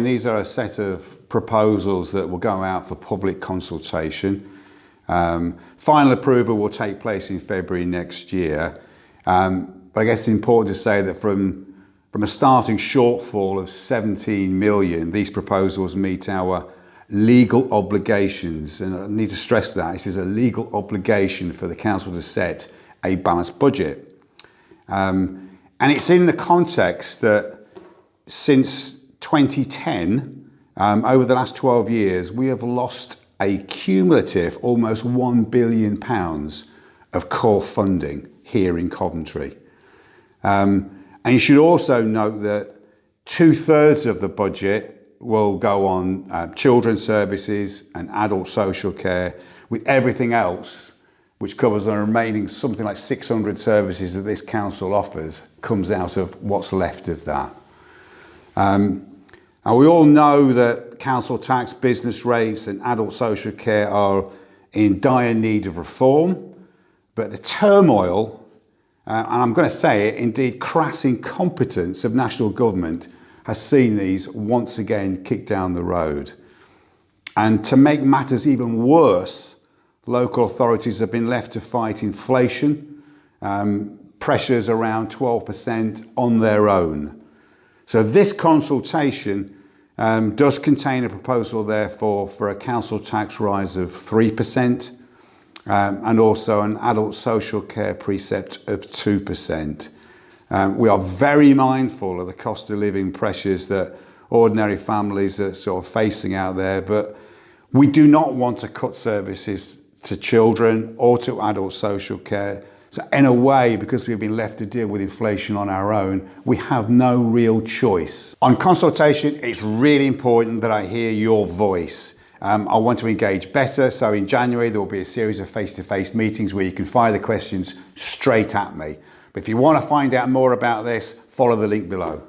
These are a set of proposals that will go out for public consultation. Um, final approval will take place in February next year. Um, but I guess it's important to say that from, from a starting shortfall of 17 million, these proposals meet our legal obligations. And I need to stress that it is a legal obligation for the council to set a balanced budget. Um, and it's in the context that since 2010, um, over the last 12 years, we have lost a cumulative almost £1 billion of core funding here in Coventry. Um, and you should also note that two thirds of the budget will go on uh, children's services and adult social care, with everything else, which covers the remaining something like 600 services that this council offers, comes out of what's left of that. Um, and we all know that council tax, business rates and adult social care are in dire need of reform, but the turmoil, uh, and I'm going to say it, indeed crass incompetence of national government has seen these once again kicked down the road. And to make matters even worse, local authorities have been left to fight inflation, um, pressures around 12% on their own. So this consultation um, does contain a proposal therefore for a council tax rise of 3% um, and also an adult social care precept of 2%. Um, we are very mindful of the cost of living pressures that ordinary families are sort of facing out there, but we do not want to cut services to children or to adult social care so in a way, because we've been left to deal with inflation on our own, we have no real choice. On consultation, it's really important that I hear your voice. Um, I want to engage better, so in January there will be a series of face-to-face -face meetings where you can fire the questions straight at me. But if you want to find out more about this, follow the link below.